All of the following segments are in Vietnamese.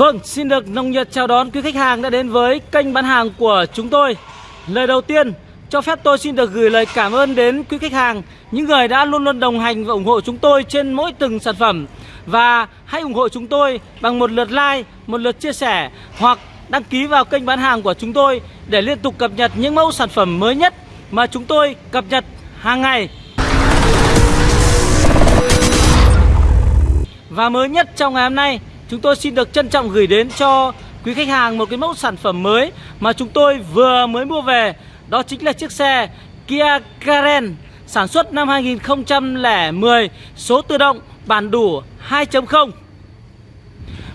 Vâng, xin được nồng nhiệt chào đón quý khách hàng đã đến với kênh bán hàng của chúng tôi. Lời đầu tiên, cho phép tôi xin được gửi lời cảm ơn đến quý khách hàng Những người đã luôn luôn đồng hành và ủng hộ chúng tôi trên mỗi từng sản phẩm. Và hãy ủng hộ chúng tôi bằng một lượt like, một lượt chia sẻ Hoặc đăng ký vào kênh bán hàng của chúng tôi Để liên tục cập nhật những mẫu sản phẩm mới nhất mà chúng tôi cập nhật hàng ngày. Và mới nhất trong ngày hôm nay Chúng tôi xin được trân trọng gửi đến cho quý khách hàng một cái mẫu sản phẩm mới Mà chúng tôi vừa mới mua về. Đó chính là chiếc xe Kia Karen Sản xuất năm 2010 Số tự động bản đủ 2.0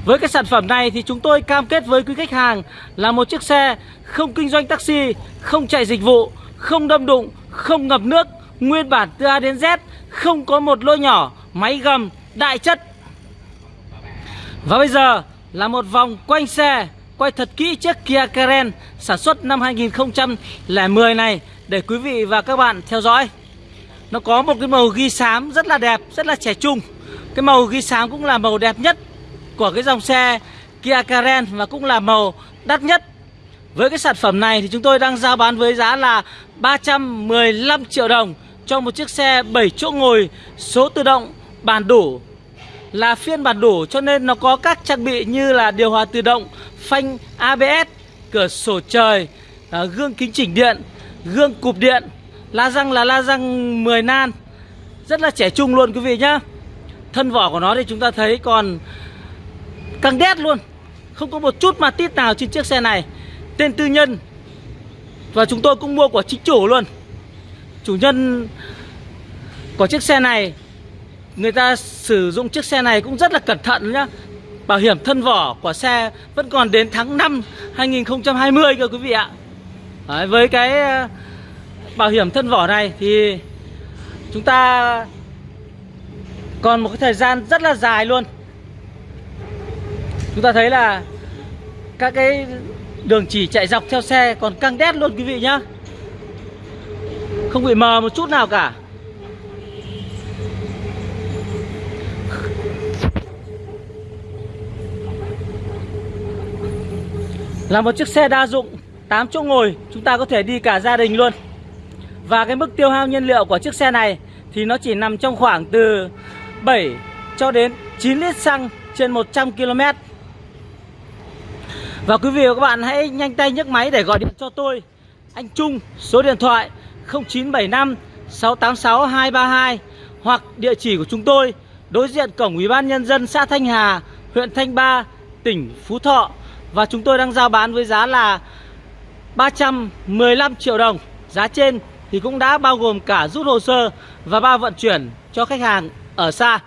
với cái sản phẩm này thì chúng tôi cam kết với quý khách hàng là một chiếc xe không kinh doanh taxi, không chạy dịch vụ, không đâm đụng, không ngập nước, nguyên bản từ A đến Z, không có một lỗ nhỏ, máy gầm, đại chất và bây giờ là một vòng quanh xe Quay thật kỹ chiếc Kia Karen sản xuất năm 2010 này Để quý vị và các bạn theo dõi. Nó có một cái màu ghi xám rất là đẹp, rất là trẻ trung. Cái màu ghi xám cũng là màu đẹp nhất của cái dòng xe Kia Karen Và cũng là màu đắt nhất. Với cái sản phẩm này thì chúng tôi đang giao bán với giá là 315 triệu đồng Cho một chiếc xe 7 chỗ ngồi số tự động bàn đủ là phiên bản đủ cho nên nó có các trang bị như là điều hòa tự động, phanh ABS, cửa sổ trời, à, gương kính chỉnh điện, gương cụp điện, la răng là la răng 10 nan. Rất là trẻ trung luôn quý vị nhá. Thân vỏ của nó thì chúng ta thấy còn căng đét luôn. Không có một chút mà tít nào trên chiếc xe này. Tên tư nhân. Và chúng tôi cũng mua của chính chủ luôn. Chủ nhân của chiếc xe này người ta sử dụng chiếc xe này cũng rất là cẩn thận nhá. Bảo hiểm thân vỏ của xe vẫn còn đến tháng 5 2020 cơ quý vị ạ. Đấy, Với cái ờ, bảo hiểm thân vỏ này thì chúng ta còn một cái thời gian rất là dài luôn. Chúng ta thấy là các cái đường chỉ chạy dọc theo xe còn căng đét luôn quý vị nhá. Không bị mờ một chút nào cả. Là một chiếc xe đa dụng 8 chỗ ngồi, Chúng ta có thể đi cả gia đình luôn. Và cái mức tiêu hao nhiên liệu của chiếc xe này Thì nó chỉ nằm trong khoảng từ 7 cho đến 9 lít xăng trên 100 km Và quý vị và các bạn hãy nhanh tay nhấc máy để gọi điện cho tôi. Anh Trung, số điện thoại 0975 686 232 Hoặc địa chỉ của chúng tôi, Đối diện cổng Ủy ban Nhân dân xã Thanh Hà, Huyện Thanh Ba, Tỉnh Phú Thọ và chúng tôi đang giao bán với giá là 315 triệu đồng. Giá trên thì cũng đã bao gồm cả rút hồ sơ và bao vận chuyển cho khách hàng ở xa.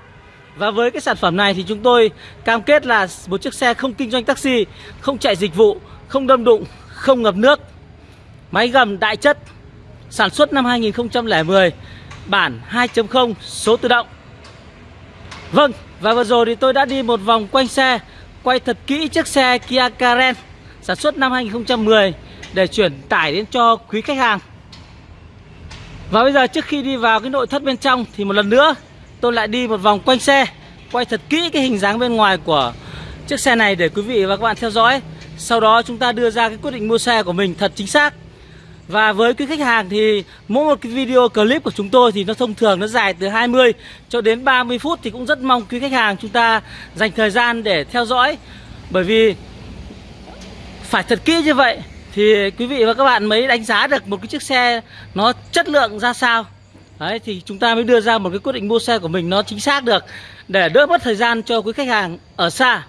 Và với cái sản phẩm này thì chúng tôi cam kết là một chiếc xe không kinh doanh taxi Không chạy dịch vụ, không đâm đụng, không ngập nước. Máy gầm đại chất Sản xuất năm 2010 Bản 2.0 số tự động. Vâng, và vừa rồi thì tôi đã đi một vòng quanh xe quay thật kỹ chiếc xe Kia Karen sản xuất năm 2010 để chuyển tải đến cho quý khách hàng. Và bây giờ trước khi đi vào cái nội thất bên trong thì một lần nữa tôi lại đi một vòng quanh xe, quay thật kỹ cái hình dáng bên ngoài của chiếc xe này để quý vị và các bạn theo dõi. Sau đó chúng ta đưa ra cái quyết định mua xe của mình thật chính xác. Và với quý khách hàng thì mỗi một cái video clip của chúng tôi thì nó thông thường nó dài từ 20 cho đến 30 phút thì cũng rất mong quý khách hàng chúng ta dành thời gian để theo dõi. Bởi vì phải thật kỹ như vậy thì quý vị và các bạn mới đánh giá được một cái chiếc xe nó chất lượng ra sao. Đấy thì chúng ta mới đưa ra một cái quyết định mua xe của mình nó chính xác được để đỡ mất thời gian cho quý khách hàng ở xa.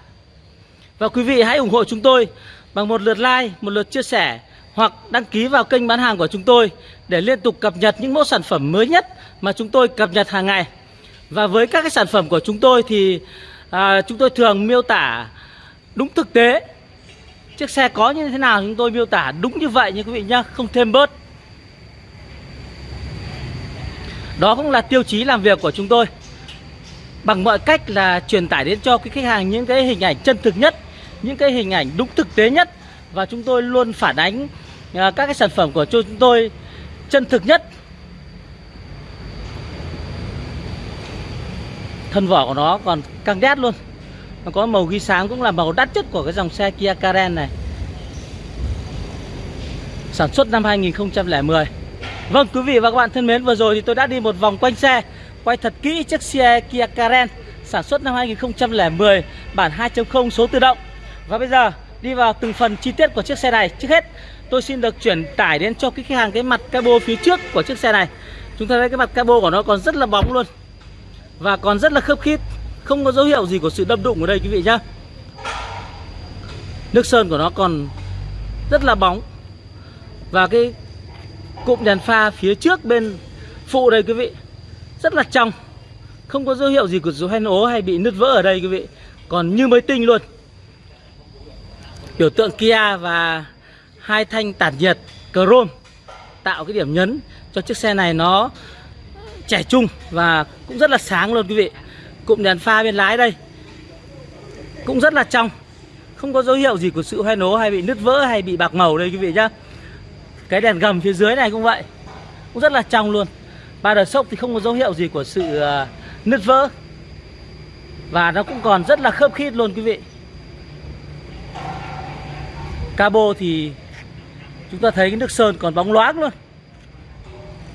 Và quý vị hãy ủng hộ chúng tôi bằng một lượt like, một lượt chia sẻ hoặc đăng ký vào kênh bán hàng của chúng tôi để liên tục cập nhật những mẫu sản phẩm mới nhất mà chúng tôi cập nhật hàng ngày. Và với các cái sản phẩm của chúng tôi thì à, chúng tôi thường miêu tả đúng thực tế. Chiếc xe có như thế nào chúng tôi miêu tả đúng như vậy nha quý vị nhá, không thêm bớt. Đó cũng là tiêu chí làm việc của chúng tôi. Bằng mọi cách là truyền tải đến cho cái khách hàng những cái hình ảnh chân thực nhất, những cái hình ảnh đúng thực tế nhất và chúng tôi luôn phản ánh các cái sản phẩm của chúng tôi chân thực nhất. Thân vỏ của nó còn căng đét luôn. Nó có màu ghi sáng cũng là màu đắt nhất của cái dòng xe Kia Karen này. Sản xuất năm 2010 Vâng quý vị và các bạn thân mến, Vừa rồi thì tôi đã đi một vòng quanh xe, Quay thật kỹ chiếc xe Kia Karen. Sản xuất năm 2010 Bản 2.0 số tự động. Và bây giờ, đi vào từng phần chi tiết của chiếc xe này. Trước hết tôi xin được chuyển tải đến cho cái khách hàng cái mặt cabo phía trước của chiếc xe này. Chúng ta thấy cái mặt cabo của nó còn rất là bóng luôn. Và còn rất là khớp khít. Không có dấu hiệu gì của sự đâm đụng ở đây, quý vị nhá. Nước sơn của nó còn rất là bóng. Và cái cụm đèn pha phía trước bên phụ đây, quý vị, Rất là trong. Không có dấu hiệu gì của dấu hen ố hay bị nứt vỡ ở đây, quý vị. Còn như mới tinh luôn. Biểu tượng Kia và hai thanh tản nhiệt chrome Tạo cái điểm nhấn cho chiếc xe này nó trẻ trung và cũng rất là sáng luôn quý vị. Cụm đèn pha bên lái đây Cũng rất là trong, Không có dấu hiệu gì của sự hoen nố hay bị nứt vỡ hay bị bạc màu đây quý vị nhá. Cái đèn gầm phía dưới này cũng vậy, Cũng rất là trong luôn. Ba đợt sốc thì không có dấu hiệu gì của sự ờ, nứt vỡ Và nó cũng còn rất là khớp khít luôn quý vị. Cabo thì chúng ta thấy cái nước sơn còn bóng loáng luôn.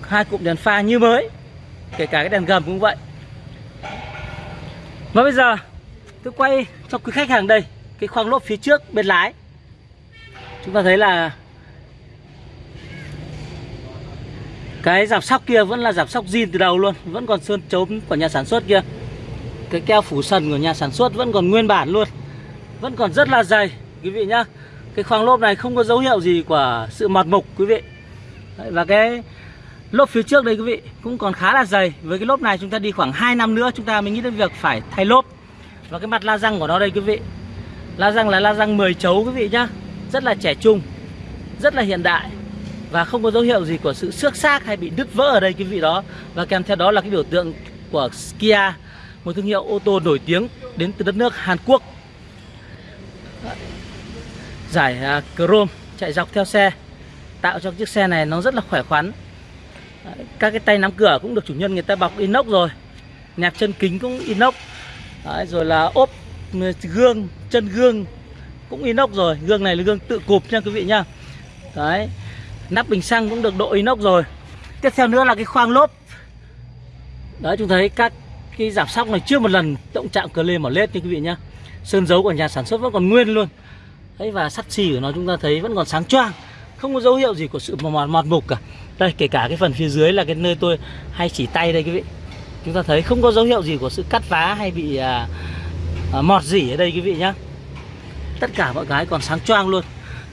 Hai cụm đèn pha như mới, Kể cả cái đèn gầm cũng vậy. Và bây giờ, tôi quay cho quý khách hàng đây, Cái khoang lốp phía trước bên lái. Chúng ta thấy là Cái giảm sóc kia vẫn là giảm sóc zin từ đầu luôn, Vẫn còn sơn chống của nhà sản xuất kia. Cái keo phủ sần của nhà sản xuất vẫn còn nguyên bản luôn, Vẫn còn rất là dày, Quý vị nhá. Cái khoang lốp này không có dấu hiệu gì của sự mọt mục, quý vị. Và cái Lốp phía trước đây, quý vị, cũng còn khá là dày. Với cái lốp này chúng ta đi khoảng 2 năm nữa, Chúng ta mới nghĩ đến việc phải thay lốp. Và cái mặt la răng của nó đây, quý vị. La răng là la răng 10 chấu, quý vị nhá. Rất là trẻ trung, Rất là hiện đại. Và không có dấu hiệu gì của sự xước xác hay bị đứt vỡ ở đây, quý vị đó. Và kèm theo đó là cái biểu tượng của Kia, Một thương hiệu ô tô nổi tiếng đến từ đất nước Hàn Quốc. Giải à, chrome chạy dọc theo xe Tạo cho chiếc xe này nó rất là khỏe khoắn. Các cái tay nắm cửa cũng được chủ nhân người ta bọc inox rồi nẹp chân kính cũng inox. Đấy, rồi là ốp ừ, gương chân gương cũng inox rồi gương này là gương tự cụp nha quý vị nha. Đấy nắp bình xăng cũng được độ inox rồi. Tiếp theo nữa là cái khoang lốp. Đấy chúng thấy các cái giảm sóc này chưa một lần động chạm cờ lê mỏ lết nha quý vị nhá sơn dấu của nhà sản xuất vẫn còn nguyên luôn đấy và sắt xì của nó chúng ta thấy vẫn còn sáng choang không có dấu hiệu gì của sự mòn mọt mục cả. Đây kể cả cái phần phía dưới là cái nơi tôi hay chỉ tay đây quý vị. Chúng ta thấy không có dấu hiệu gì của sự cắt vá hay bị à, à, mọt dỉ ở đây quý vị nhá. Tất cả mọi cái còn sáng choang luôn.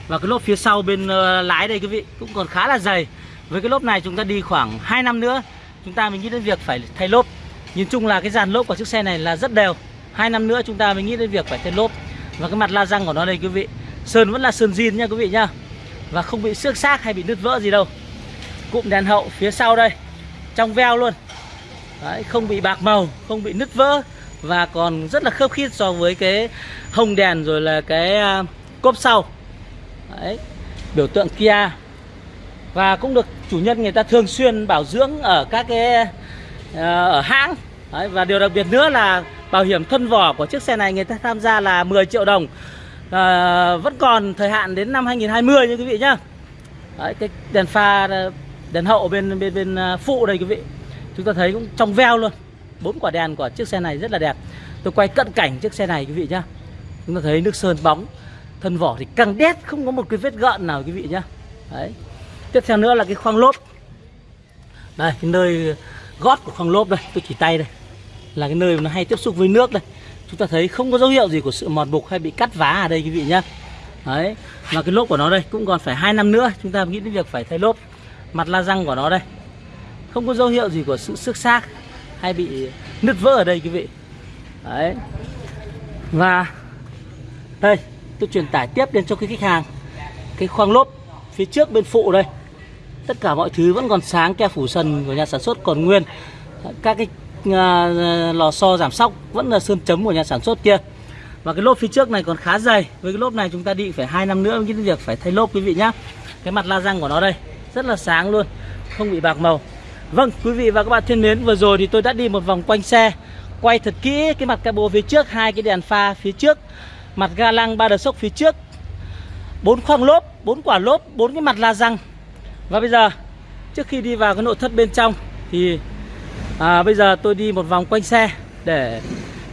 Và cái lốp phía sau bên uh, lái đây quý vị cũng còn khá là dày. Với cái lốp này chúng ta đi khoảng 2 năm nữa chúng ta mới nghĩ đến việc phải thay lốp. Nhìn chung là cái dàn lốp của chiếc xe này là rất đều. Hai năm nữa chúng ta mới nghĩ đến việc phải thay lốp và cái mặt la răng của nó đây quý vị sơn vẫn là sơn zin nha quý vị nhá. Và không bị xước xác hay bị nứt vỡ gì đâu. Cụm đèn hậu phía sau đây Trong veo luôn. Đấy, Không bị bạc màu, không bị nứt vỡ. Và còn rất là khớp khít so với cái hồng đèn rồi là cái à, cốp sau. Đấy. Biểu tượng Kia. Và cũng được chủ nhân người ta thường xuyên bảo dưỡng ở các cái à, ở hãng. Đấy, Và điều đặc biệt nữa là bảo hiểm thân vỏ của chiếc xe này người ta tham gia là 10 triệu đồng. À, Vẫn còn thời hạn đến năm 2020 nha quý vị nhá. Đấy, cái đèn pha đèn hậu bên bên bên à, phụ đây quý vị. Chúng ta thấy cũng trong veo luôn. Bốn quả đèn của chiếc xe này rất là đẹp. Tôi quay cận cảnh chiếc xe này quý vị nhá. Chúng ta thấy nước sơn bóng thân vỏ thì căng đét không có một cái vết gợn nào quý vị nhá. Đấy. Tiếp theo nữa là cái khoang lốp. Đây cái nơi gót của khoang lốp đây tôi chỉ tay đây là cái nơi mà nó hay tiếp xúc với nước đây. Chúng ta thấy không có dấu hiệu gì của sự mọt mục hay bị cắt vá ở đây, quý vị nhá. Đấy và cái lốp của nó đây cũng còn phải hai năm nữa, chúng ta nghĩ đến việc phải thay lốp. Mặt la răng của nó đây, không có dấu hiệu gì của sự xước xác hay bị nứt vỡ ở đây, quý vị. Đấy, và đây, tôi truyền tải tiếp đến cho cái khách hàng. Cái khoang lốp phía trước bên phụ đây. Tất cả mọi thứ vẫn còn sáng keo phủ sần của nhà sản xuất còn nguyên. Các cái À, à, lò xo giảm sóc vẫn là sơn chấm của nhà sản xuất kia. Và cái lốp phía trước này còn khá dày. Với cái lốp này chúng ta đi phải hai năm nữa mới việc phải thay lốp quý vị nhá. Cái mặt la răng của nó đây, rất là sáng luôn, không bị bạc màu. Vâng quý vị và các bạn thân mến, vừa rồi thì tôi đã đi một vòng quanh xe, quay thật kỹ cái mặt cabo phía trước, hai cái đèn pha phía trước, mặt ga lăng ba đợt sốc phía trước. Bốn khoang lốp, bốn quả lốp, bốn cái mặt la răng. Và bây giờ, trước khi đi vào cái nội thất bên trong thì à, bây giờ tôi đi một vòng quanh xe để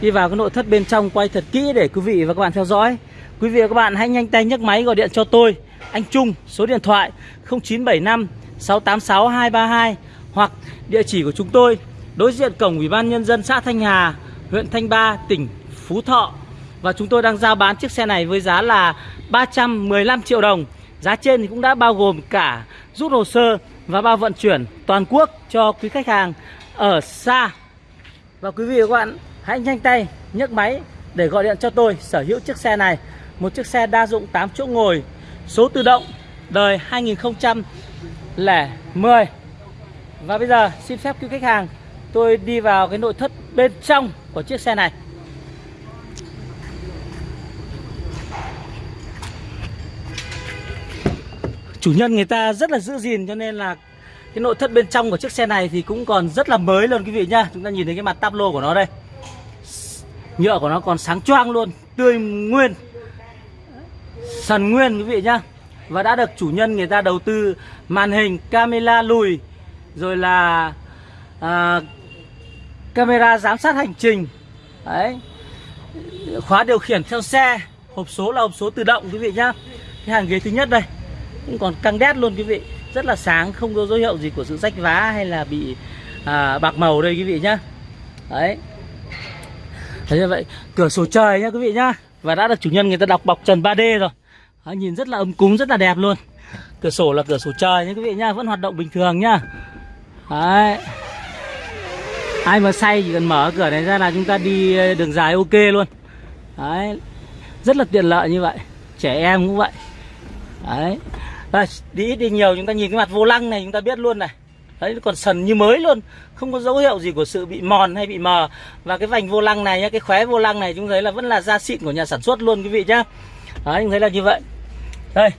đi vào cái nội thất bên trong quay thật kỹ để quý vị và các bạn theo dõi quý vị và các bạn hãy nhanh tay nhấc máy gọi điện cho tôi anh Trung số điện thoại 0975 686 232 hoặc địa chỉ của chúng tôi đối diện cổng Ủy ban nhân dân xã Thanh Hà, huyện Thanh Ba, tỉnh Phú Thọ. Và chúng tôi đang giao bán chiếc xe này với giá là 315 triệu đồng. Giá trên thì cũng đã bao gồm cả rút hồ sơ và bao vận chuyển toàn quốc cho quý khách hàng ở xa. Và quý vị và các bạn hãy nhanh tay nhấc máy để gọi điện cho tôi sở hữu chiếc xe này. Một chiếc xe đa dụng 8 chỗ ngồi, số tự động, đời 2010. Và bây giờ xin phép quý khách hàng tôi đi vào cái nội thất bên trong của chiếc xe này. Chủ nhân người ta rất là giữ gìn cho nên là cái nội thất bên trong của chiếc xe này thì cũng còn rất là mới luôn quý vị nhá. Chúng ta nhìn thấy cái mặt táp lô của nó đây. Nhựa của nó còn sáng choang luôn, tươi nguyên. Sần nguyên quý vị nhá. Và đã được chủ nhân người ta đầu tư màn hình camera lùi rồi là à, camera giám sát hành trình đấy khóa điều khiển theo xe hộp số là hộp số tự động quý vị nhá cái hàng ghế thứ nhất đây cũng còn căng đét luôn quý vị rất là sáng không có dấu hiệu gì của sự rách vá hay là bị à, bạc màu đây quý vị nhá. Đấy. Thấy như vậy cửa sổ trời nhá quý vị nhá. Và đã được chủ nhân người ta đọc bọc trần 3D rồi. Đấy, nhìn rất là ấm cúng rất là đẹp luôn. Cửa sổ là cửa sổ trời nhá quý vị nhá vẫn hoạt động bình thường nhá. Đấy. Ai mà say chỉ cần mở cửa này ra là chúng ta đi ờ, đường dài ok luôn. Đấy. Rất là tiện lợi như vậy. Trẻ em cũng vậy. Đấy à, đi ít đi nhiều chúng ta nhìn cái mặt vô lăng này chúng ta biết luôn này. Đấy còn sần như mới luôn. Không có dấu hiệu gì của sự bị mòn hay bị mờ. Và cái vành vô lăng này nhá cái khóe vô lăng này chúng thấy là vẫn là da xịn của nhà sản xuất luôn quý vị nhá. Đấy chúng thấy là như vậy. Đây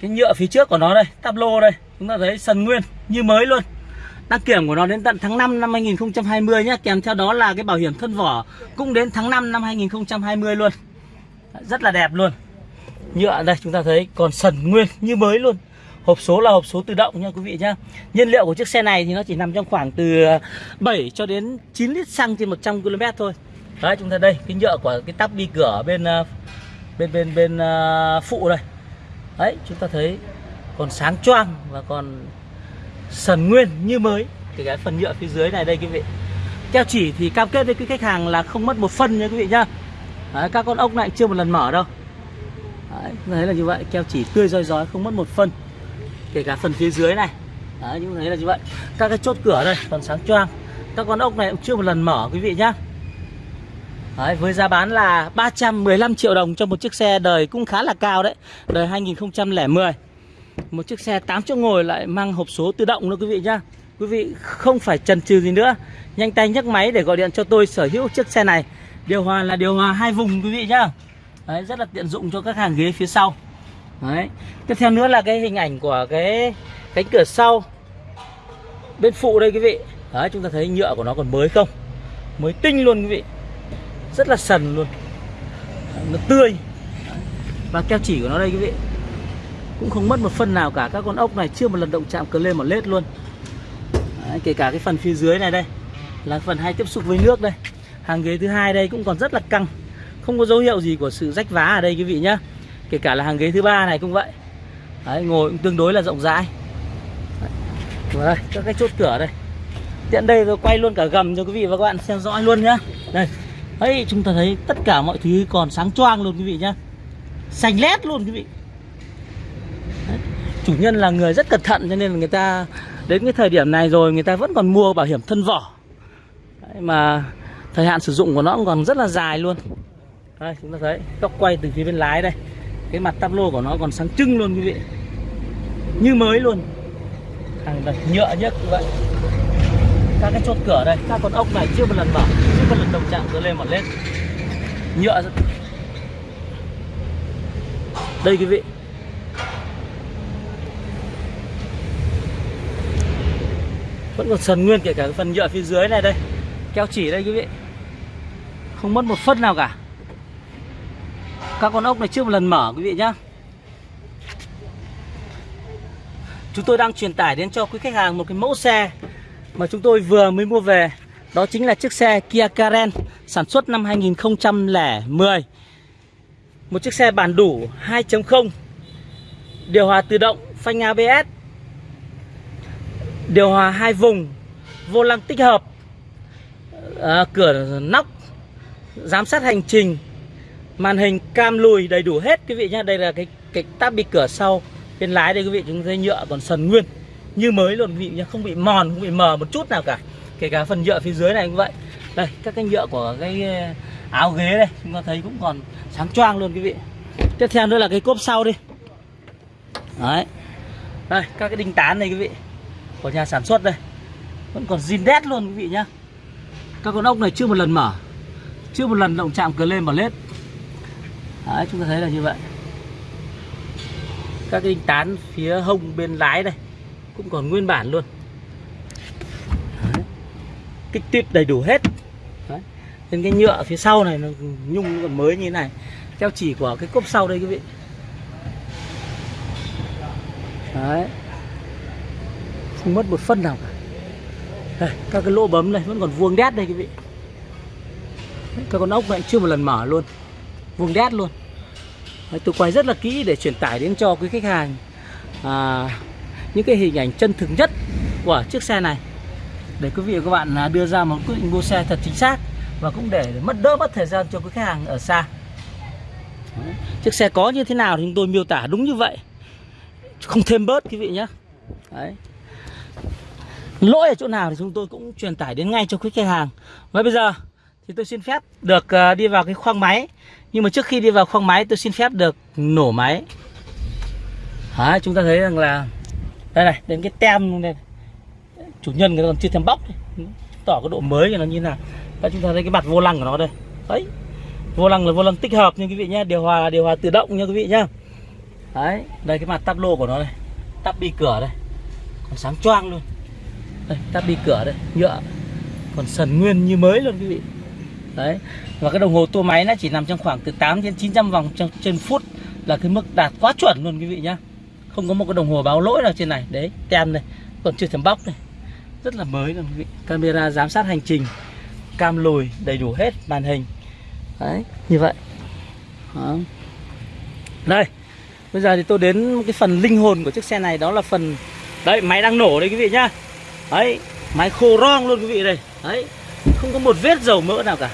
cái nhựa phía trước của nó đây tắp lô đây chúng ta thấy sần nguyên như mới luôn. Đăng kiểm của nó đến tận tháng 5 năm 2020 nhé Kèm theo đó là cái bảo hiểm thân vỏ Cũng đến tháng 5 năm 2020 luôn. Rất là đẹp luôn. Nhựa đây chúng ta thấy còn sần nguyên như mới luôn. Hộp số là hộp số tự động nha quý vị nhá. Nhiên liệu của chiếc xe này thì nó chỉ nằm trong khoảng từ ờ, 7 cho đến 9 lít xăng trên 100 km thôi. Đấy chúng ta đây Cái nhựa của cái tắp đi cửa bên ờ, bên bên bên ờ, phụ đây. Đấy chúng ta thấy còn sáng choang và còn sần nguyên như mới. Thì cái phần nhựa phía dưới này đây quý vị. Keo chỉ thì cam kết với cái khách hàng là không mất một phân nha quý vị nhá. Đấy, các con ốc này chưa một lần mở đâu. Đấy, thấy là như vậy. Keo chỉ tươi roi rói không mất một phân. Kể cả phần phía dưới này. Đấy, như thấy là như vậy. Các cái chốt cửa đây còn sáng choang. Các con ốc này cũng chưa một lần mở quý vị nhá. Đấy, với giá bán là 315 triệu đồng cho một chiếc xe đời cũng khá là cao đấy. Đời 2010 một chiếc xe 8 chỗ ngồi lại mang hộp số tự động nữa quý vị nhá. Quý vị không phải chần chừ gì nữa. Nhanh tay nhấc máy để gọi điện cho tôi sở hữu chiếc xe này. Điều hòa là điều hòa hai vùng quý vị nhá. Đấy, rất là tiện dụng cho các hàng ghế phía sau. Đấy. Tiếp theo nữa là cái hình ảnh của cái cánh cửa sau. Bên phụ đây quý vị. Đấy chúng ta thấy nhựa của nó còn mới không? Mới tinh luôn quý vị. Rất là sần luôn. Nó tươi. Và keo chỉ của nó đây quý vị. Cũng không mất một phân nào cả. Các con ốc này chưa một lần động chạm cờ lên một lết luôn. Đấy, kể cả cái phần phía dưới này đây. Là phần hay tiếp xúc với nước đây. Hàng ghế thứ hai đây cũng còn rất là căng không có dấu hiệu gì của sự rách vá ở đây quý vị nhá. Kể cả là hàng ghế thứ ba này cũng vậy. Đấy, ngồi cũng tương đối là rộng rãi. Đấy, đây các cái chốt cửa đây. Tiện đây tôi quay luôn cả gầm cho quý vị và các bạn xem rõ luôn nhá. Đây. Ấy chúng ta thấy tất cả mọi thứ còn sáng choang luôn quý vị nhá. Xanh lét luôn quý vị. Chủ nhân là người rất cẩn thận cho nên là người ta đến cái thời điểm này rồi người ta vẫn còn mua bảo hiểm thân vỏ. Đấy, mà thời hạn sử dụng của nó còn rất là dài luôn đây, chúng ta thấy góc quay từ phía bên lái đây. Cái mặt tắp lô của nó còn sáng trưng luôn quý vị. Như mới luôn. Hàng đặt nhựa nhất như vậy. Các cái chốt cửa đây, các con ốc này chưa một lần mở, chưa một lần đồng chạm, cứ lên một lên nhựa đây quý vị. Vẫn còn sần nguyên kể cả phần nhựa phía dưới này đây. Keo chỉ đây quý vị. Không mất một phân nào cả. Các con ốc này chưa một lần mở quý vị nhá. Chúng tôi đang truyền tải đến cho quý khách hàng một cái mẫu xe Mà chúng tôi vừa mới mua về. Đó chính là chiếc xe Kia Karen Sản xuất năm 2010 Một chiếc xe bản đủ 2.0 Điều hòa tự động phanh ABS Điều hòa hai vùng Vô lăng tích hợp à, Cửa nóc Giám sát hành trình Màn hình cam lùi đầy đủ hết quý vị nhá. Đây là cái cái táp bị cửa sau. Bên lái đây quý vị chúng dây nhựa còn sần nguyên. Như mới luôn quý vị nhá Không bị mòn, không bị mờ một chút nào cả. Kể cả phần nhựa phía dưới này cũng vậy. Đây các cái nhựa của cái ờ, áo ghế đây Chúng ta thấy cũng còn sáng choang luôn quý vị. Tiếp theo nữa là cái cốp sau đi. Đấy. Đây các cái đinh tán này quý vị Của nhà sản xuất đây. Vẫn còn zin đét luôn quý vị nhá. Các con ốc này chưa một lần mở. Chưa một lần động chạm cờ lên mở lết. Đấy chúng ta thấy là như vậy. Các cái đinh tán phía hông bên lái đây Cũng còn nguyên bản luôn. Đấy. Kích tuyết đầy đủ hết. Đấy. Nên cái nhựa phía sau này nó nhung còn mới như thế này. Theo chỉ của cái cốp sau đây quý vị. Đấy. Không mất một phân nào cả. Đây, Các cái lỗ bấm này vẫn còn vuông đét đây quý vị. Các con ốc này chưa một lần mở luôn. Vuông đét luôn. Đấy, Tôi quay rất là kỹ để truyền tải đến cho quý khách hàng à, Những cái hình ảnh chân thực nhất của chiếc xe này. Để quý vị và các bạn à, đưa ra một quyết định mua xe thật chính xác Và cũng để mất đỡ mất thời gian cho quý khách hàng ở xa. Đấy. Chiếc xe có như thế nào thì chúng tôi miêu tả đúng như vậy. Không thêm bớt quý vị nhé Đấy. lỗi ở chỗ nào thì chúng tôi cũng truyền tải đến ngay cho quý khách hàng. Và bây giờ thì tôi xin phép được à, đi vào cái khoang máy nhưng mà trước khi đi vào khoang máy tôi xin phép được nổ máy. Đấy, chúng ta thấy rằng là đây này đến cái tem luôn đây chủ nhân người ta còn chưa thêm bóc tỏ cái độ mới cho nó như nào. Đấy, chúng ta thấy cái mặt vô lăng của nó đây. Đấy. Vô lăng là vô lăng tích hợp nha quý vị nhé điều hòa điều hòa tự động nha quý vị nhá. Đấy đây cái mặt tắp lô của nó đây. Tắp bi cửa đây. Còn sáng choang luôn. Đây tắp bi cửa đây. Nhựa. Còn sần nguyên như mới luôn quý vị. Đấy và cái đồng hồ tua máy nó chỉ nằm trong khoảng từ 8 đến 900 vòng trên, trên phút là cái mức đạt quá chuẩn luôn quý vị nhá. Không có một cái đồng hồ báo lỗi nào trên này. Đấy tem đây còn chưa thèm bóc đây rất là mới luôn quý vị. Camera giám sát hành trình cam lùi đầy đủ hết màn hình. Đấy như vậy. Đó. đây Bây giờ thì tôi đến cái phần linh hồn của chiếc xe này. Đó là phần Đấy máy đang nổ đây quý vị nhá. Đấy máy khô rong luôn quý vị đây. Đấy không có một vết dầu mỡ nào cả.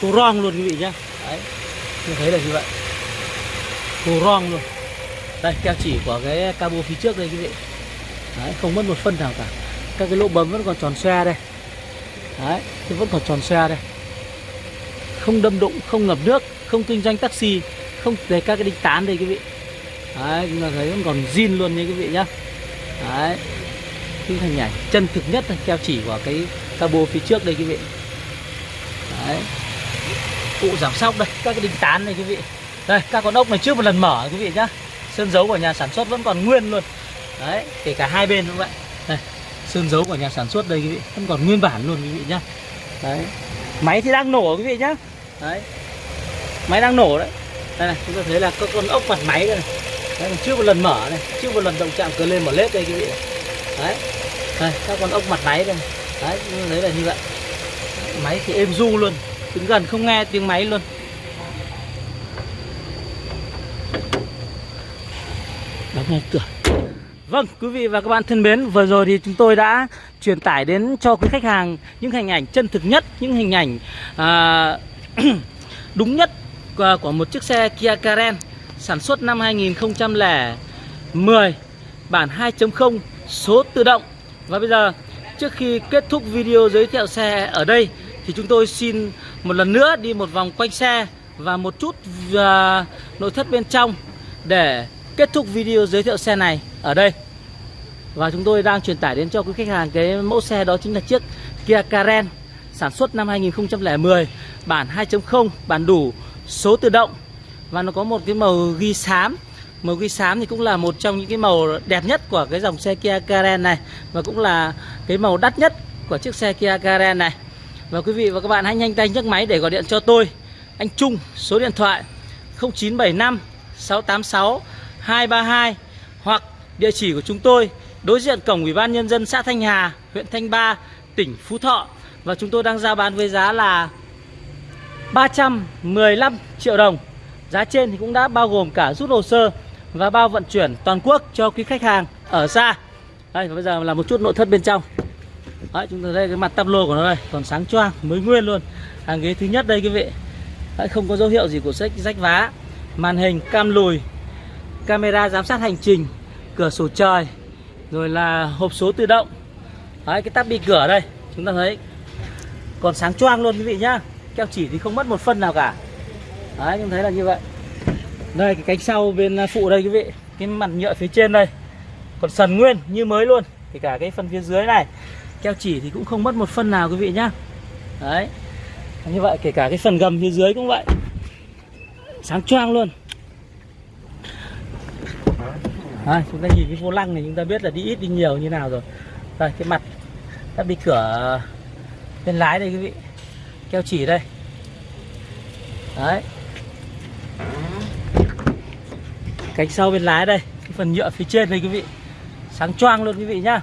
Khô rong luôn quý vị nhá. Đấy Như thấy là như vậy. Khô rong luôn. Đây keo chỉ của cái cabo phía trước đây quý vị. Đấy không mất một phân nào cả. Các cái lỗ bấm vẫn còn tròn xoe đây. Đấy thì vẫn còn tròn xoe đây. Không đâm đụng, không ngập nước Không kinh doanh taxi Không để các cái đinh tán đây quý vị. Đấy chúng ta thấy vẫn còn zin luôn nha quý vị nhá. Đấy cái hình ảnh chân thực nhất là keo chỉ của cái cabo phía trước đây quý vị. Đấy cụ giảm sóc đây các cái đinh tán này quý vị. Đây các con ốc này chưa một lần mở quý vị nhá. Sơn dấu của nhà sản xuất vẫn còn nguyên luôn. Đấy kể cả hai bên cũng vậy. Đây sơn dấu của nhà sản xuất đây quý vị vẫn còn nguyên bản luôn quý vị nhá. Đấy máy thì đang nổ quý vị nhá. Đấy máy đang nổ đấy. Đây này chúng ta thấy là các con ốc mặt máy đây này. Đấy, chưa một lần mở này chưa một lần động chạm cờ lên mở lết đây quý vị đấy đây các con ốc mặt máy đây đấy đấy là như vậy. Máy thì êm du luôn đứng gần không nghe tiếng máy luôn. Đóng ngay cửa. Vâng, quý vị và các bạn thân mến, vừa rồi thì chúng tôi đã truyền tải đến cho quý khách hàng những hình ảnh chân thực nhất, những hình ảnh à, đúng nhất của, của một chiếc xe Kia Karen sản xuất năm 2010 bản 2.0 số tự động. Và bây giờ trước khi kết thúc video giới thiệu xe ở đây thì chúng tôi xin một lần nữa đi một vòng quanh xe và một chút uh, nội thất bên trong để kết thúc video giới thiệu xe này ở đây. Và chúng tôi đang truyền tải đến cho quý khách hàng cái mẫu xe đó chính là chiếc Kia Karen sản xuất năm 2010 bản 2.0 bản đủ số tự động. Và nó có một cái màu ghi xám. Màu ghi xám thì cũng là một trong những cái màu đẹp nhất của cái dòng xe Kia Karen này và cũng là cái màu đắt nhất của chiếc xe Kia Karen này. Và quý vị và các bạn hãy nhanh tay nhấc máy để gọi điện cho tôi. Anh Trung số điện thoại 0975 686 232 Hoặc địa chỉ của chúng tôi đối diện cổng Ủy ban Nhân dân xã Thanh Hà, huyện Thanh Ba, tỉnh Phú Thọ. Và chúng tôi đang giao bán với giá là 315 triệu đồng. Giá trên thì cũng đã bao gồm cả rút hồ sơ và bao vận chuyển toàn quốc cho quý khách hàng ở xa. Đây và bây giờ là một chút nội thất bên trong. Đấy, chúng ta đây cái mặt tắp lô của nó đây còn sáng choang mới nguyên luôn. Hàng ghế thứ nhất đây quý vị. Đấy, không có dấu hiệu gì của sách rách vá. Màn hình cam lùi camera giám sát hành trình cửa sổ trời rồi là hộp số tự động. Đấy, cái tắp bị cửa đây chúng ta thấy. Còn sáng choang luôn quý vị nhá. Keo chỉ thì không mất một phân nào cả. Đấy, chúng thấy là như vậy. Đây cái cánh sau bên phụ đây quý vị. Cái mặt nhựa phía trên đây. Còn sần nguyên như mới luôn. Kể cả cái phần phía dưới này keo chỉ thì cũng không mất một phân nào quý vị nhá. Đấy như vậy kể cả cái phần gầm phía dưới cũng vậy. Sáng choang luôn. À, chúng ta nhìn cái vô lăng này chúng ta biết là đi ít đi nhiều như nào rồi. Đây cái mặt đã bị cửa bên lái đây quý vị. Keo chỉ đây. Đấy. Cánh sau bên lái đây cái phần nhựa phía trên đây quý vị. Sáng choang luôn quý vị nhá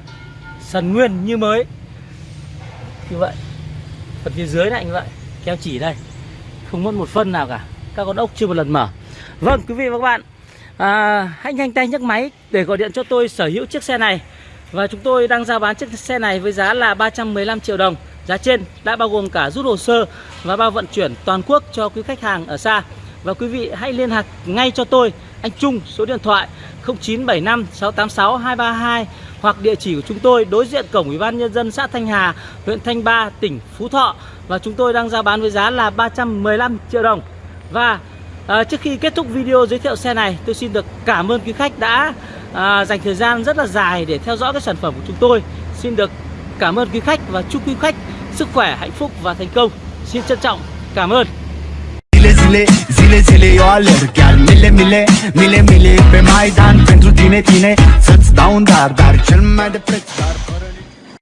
sần nguyên như mới. Như vậy. Phần phía dưới này như vậy keo chỉ đây. Không mất một phân nào cả. Các con ốc chưa một lần mở. Vâng quý vị và các bạn. À, hãy nhanh tay nhấc máy để gọi điện cho tôi sở hữu chiếc xe này. Và chúng tôi đang giao bán chiếc xe này với giá là 315 triệu đồng. Giá trên đã bao gồm cả rút hồ sơ và bao vận chuyển toàn quốc cho quý khách hàng ở xa. Và quý vị hãy liên lạc ngay cho tôi. Anh Trung số điện thoại 0975 686 232 hoặc địa chỉ của chúng tôi đối diện cổng Ủy ban nhân dân xã Thanh Hà, huyện Thanh Ba, tỉnh Phú Thọ và chúng tôi đang giao bán với giá là 315 triệu đồng. Và à, trước khi kết thúc video giới thiệu xe này, tôi xin được cảm ơn quý khách đã à, dành thời gian rất là dài để theo dõi cái sản phẩm của chúng tôi. Xin được cảm ơn quý khách và chúc quý khách sức khỏe, hạnh phúc và thành công. Xin trân trọng cảm ơn. Zile zile, zile zile eu alerg. Chiar mile mile, mile mile Pe Maidan. Pentru tine, tine Să-ți dau un dar, dar cel mai de preț Dar fără